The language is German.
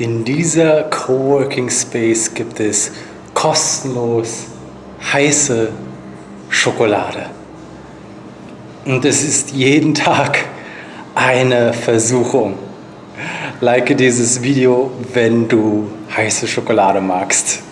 In dieser Coworking Space gibt es kostenlos heiße Schokolade. Und es ist jeden Tag eine Versuchung. Like dieses Video, wenn du heiße Schokolade magst.